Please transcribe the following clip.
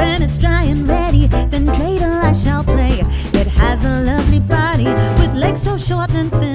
When it's dry and ready, then dreidel I shall play. It has a lovely body With legs so short and thin.